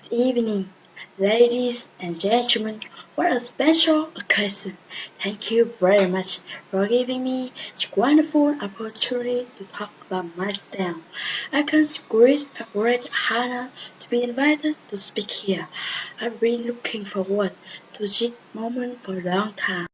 Good evening, ladies and gentlemen. What a special occasion. Thank you very much for giving me this wonderful opportunity to talk about myself. I consider it a great honor to be invited to speak here. I've been looking forward to this moment for a long time.